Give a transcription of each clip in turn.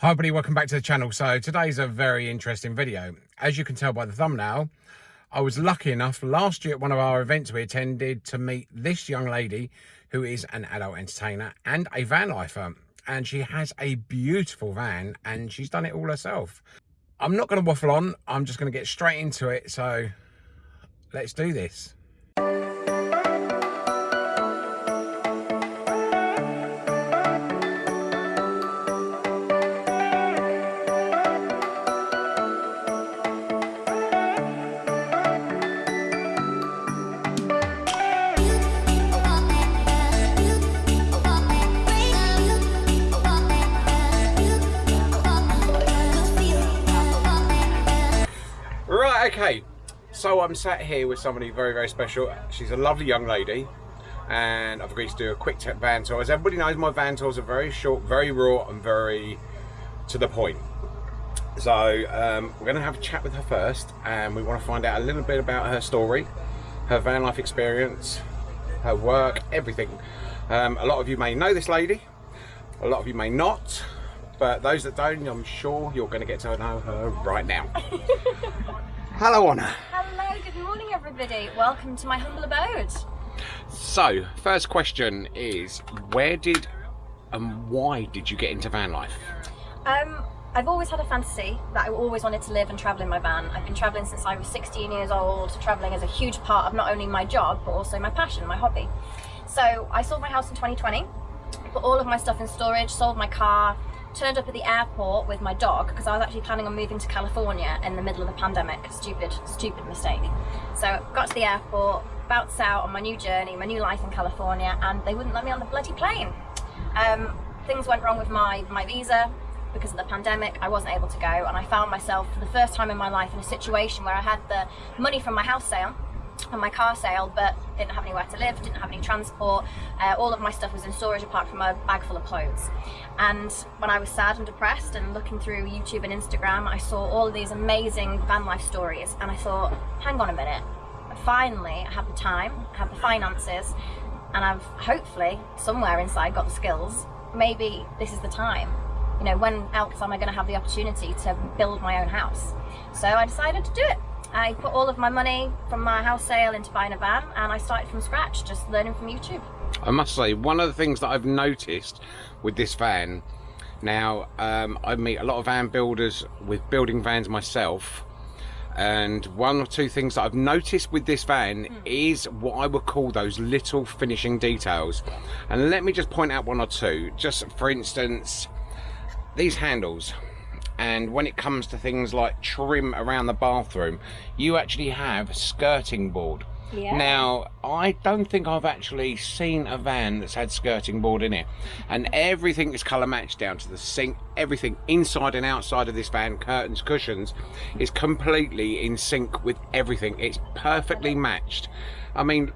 Hi everybody, welcome back to the channel. So today's a very interesting video. As you can tell by the thumbnail, I was lucky enough last year at one of our events we attended to meet this young lady who is an adult entertainer and a van lifer. And she has a beautiful van and she's done it all herself. I'm not going to waffle on, I'm just going to get straight into it. So let's do this. So i'm sat here with somebody very very special. She's a lovely young lady and i've agreed to do a quick van tour. As everybody knows my van tours are very short very raw and very to the point. So um, we're going to have a chat with her first and we want to find out a little bit about her story her van life experience her work everything. Um, a lot of you may know this lady a lot of you may not but those that don't i'm sure you're going to get to know her right now. Hello, Anna. Hello, good morning, everybody. Welcome to my humble abode. So, first question is, where did and why did you get into van life? Um, I've always had a fantasy that I always wanted to live and travel in my van. I've been travelling since I was 16 years old. Travelling is a huge part of not only my job, but also my passion, my hobby. So I sold my house in 2020, put all of my stuff in storage, sold my car, turned up at the airport with my dog because I was actually planning on moving to California in the middle of the pandemic. Stupid, stupid mistake. So got to the airport, bounced out on my new journey, my new life in California, and they wouldn't let me on the bloody plane. Um, things went wrong with my, my visa because of the pandemic. I wasn't able to go, and I found myself for the first time in my life in a situation where I had the money from my house sale and my car sale but didn't have anywhere to live didn't have any transport. Uh, all of my stuff was in storage apart from a bag full of clothes. And when I was sad and depressed and looking through YouTube and Instagram I saw all of these amazing van life stories and I thought hang on a minute. Finally I have the time I have the finances and I've hopefully somewhere inside got the skills. Maybe this is the time. You know when else am I going to have the opportunity to build my own house? So I decided to do it I put all of my money from my house sale into buying a van and I started from scratch, just learning from YouTube. I must say, one of the things that I've noticed with this van, now um, I meet a lot of van builders with building vans myself, and one or two things that I've noticed with this van mm. is what I would call those little finishing details. And let me just point out one or two. Just for instance, these handles and when it comes to things like trim around the bathroom you actually have skirting board yeah. Now, I don't think I've actually seen a van that's had skirting board in it. And everything is colour matched down to the sink. Everything inside and outside of this van, curtains, cushions, is completely in sync with everything. It's perfectly matched. I mean,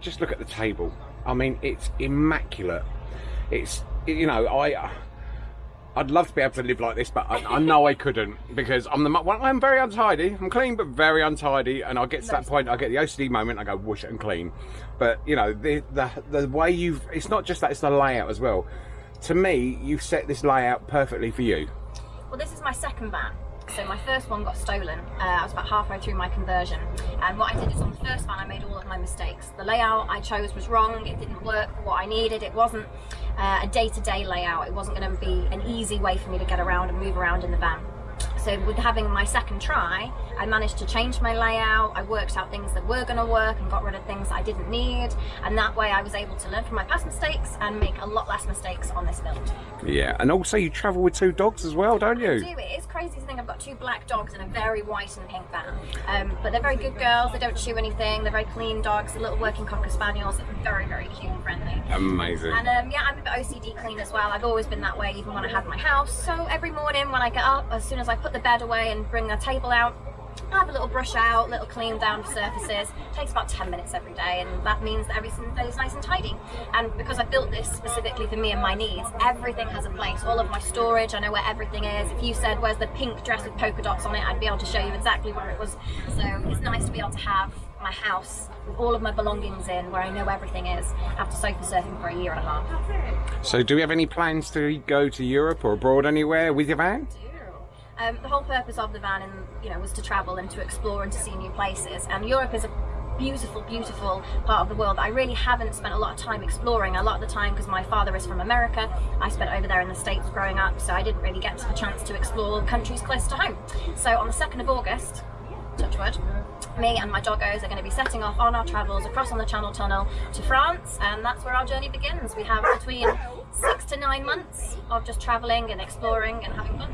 just look at the table. I mean, it's immaculate. It's, you know, I I'd love to be able to live like this, but I, I know I couldn't because I'm the well, I'm very untidy. I'm clean, but very untidy, and I get to that point. I get the OCD moment. I go wash it and clean. But you know, the the the way you've it's not just that; it's the layout as well. To me, you've set this layout perfectly for you. Well, this is my second van. So my first one got stolen. Uh, I was about halfway through my conversion. And what I did is on the first van, I made all of my mistakes. The layout I chose was wrong. It didn't work for what I needed. It wasn't uh, a day-to-day -day layout. It wasn't going to be an easy way for me to get around and move around in the van. So with having my second try, I managed to change my layout, I worked out things that were going to work and got rid of things I didn't need, and that way I was able to learn from my past mistakes and make a lot less mistakes on this build. Yeah, and also you travel with two dogs as well, don't you? I do, it is crazy to think I've got two black dogs and a very white and pink van. Um, but they're very good girls, they don't chew anything, they're very clean dogs, they're little working Cocker Spaniels, very, very cute and friendly. Amazing. And um, yeah, I'm a bit OCD clean as well, I've always been that way even when I had my house, so every morning when I get up, as soon as I put the bed away and bring the table out, I have a little brush out, little clean down surfaces. It takes about 10 minutes every day and that means that everything is nice and tidy. And because I built this specifically for me and my needs, everything has a place. All of my storage, I know where everything is. If you said, where's the pink dress with polka dots on it, I'd be able to show you exactly where it was. So it's nice to be able to have my house with all of my belongings in, where I know everything is, after sofa surfing for a year and a half. So, do we have any plans to go to Europe or abroad anywhere with your van? Um, the whole purpose of the van, and you know, was to travel and to explore and to see new places. And Europe is a beautiful, beautiful part of the world that I really haven't spent a lot of time exploring. A lot of the time, because my father is from America, I spent over there in the States growing up, so I didn't really get the chance to explore countries close to home. So on the 2nd of August, touchwood, me and my doggos are going to be setting off on our travels across on the Channel Tunnel to France, and that's where our journey begins. We have between six to nine months of just travelling and exploring and having fun.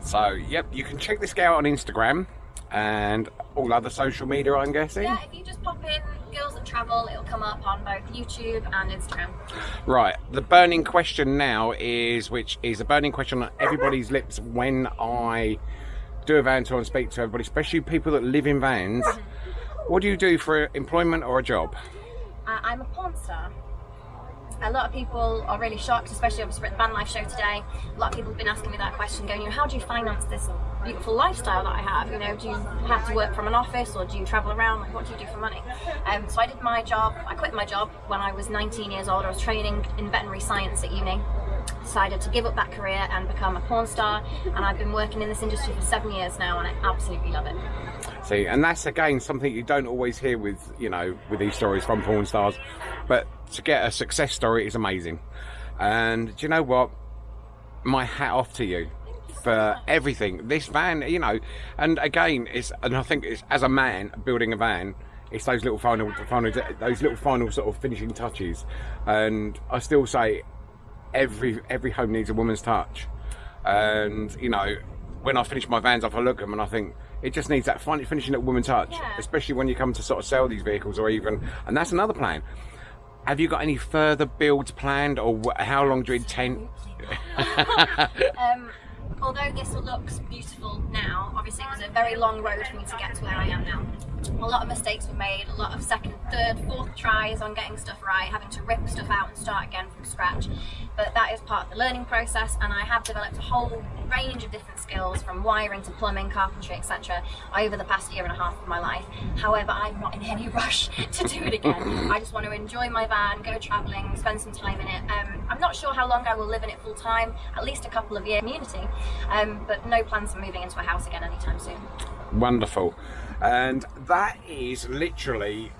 So, yep, you can check this guy out on Instagram and all other social media, I'm guessing. Yeah, if you just pop in Girls That Travel, it'll come up on both YouTube and Instagram. Right, the burning question now is, which is a burning question on everybody's lips when I do a van tour and speak to everybody, especially people that live in vans. What do you do for employment or a job? Uh, I'm a porn star a lot of people are really shocked, especially obviously at the Van Life show today. A lot of people have been asking me that question, going, you know, how do you finance this beautiful lifestyle that I have? You know, do you have to work from an office or do you travel around? Like, what do you do for money? Um, so I did my job, I quit my job when I was 19 years old. I was training in veterinary science at uni decided to give up that career and become a porn star and I've been working in this industry for seven years now and I absolutely love it. See, and that's again something you don't always hear with, you know, with these stories from porn stars, but to get a success story is amazing. And do you know what? My hat off to you for everything. This van, you know, and again, it's and I think it's as a man building a van, it's those little final, final, those little final sort of finishing touches. And I still say, every every home needs a woman's touch. And you know, when I finish my vans off, I look at them and I think it just needs that finishing that woman touch, yeah. especially when you come to sort of sell these vehicles or even, and that's another plan. Have you got any further builds planned, or how long do you intend? um, although this looks beautiful now, obviously it was a very long road for me to get to where I am now. A lot of mistakes were made, a lot of second, third, fourth tries on getting stuff right, having to rip stuff out and start again from scratch but that is part of the learning process and I have developed a whole range of different skills from wiring to plumbing, carpentry, etc. over the past year and a half of my life. However, I'm not in any rush to do it again. I just want to enjoy my van, go travelling, spend some time in it. Um, I'm not sure how long I will live in it full time, at least a couple of years community, um, but no plans for moving into a house again anytime soon. Wonderful. And that is literally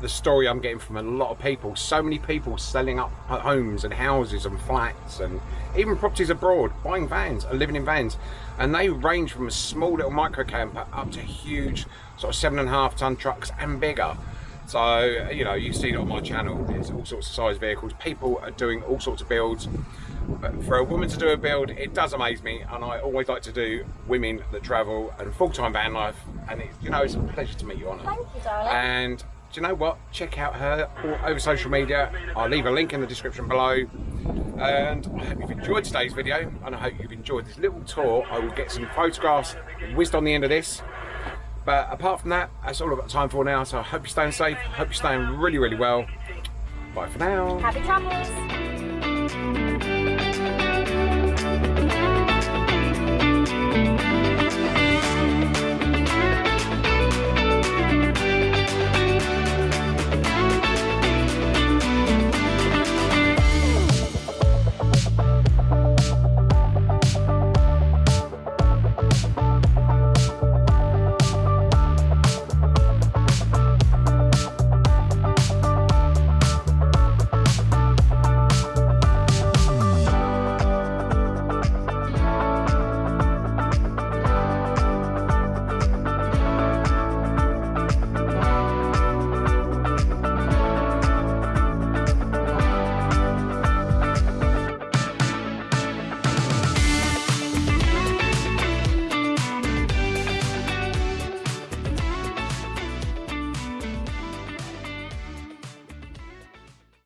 the story I'm getting from a lot of people. So many people selling up homes and houses and flats and even properties abroad, buying vans and living in vans. And they range from a small little micro camper up to huge sort of seven and a half ton trucks and bigger. So, you know, you see it on my channel, there's all sorts of size vehicles. People are doing all sorts of builds. But for a woman to do a build, it does amaze me. And I always like to do women that travel and full-time van life. And, it, you know, it's a pleasure to meet you, Anna. Thank you, darling. And do you know what? Check out her over social media. I'll leave a link in the description below. And I hope you've enjoyed today's video and I hope you've enjoyed this little tour. I will get some photographs whizzed on the end of this. But apart from that, that's all I've got time for now. So I hope you're staying safe. I hope you're staying really, really well. Bye for now. Happy travels.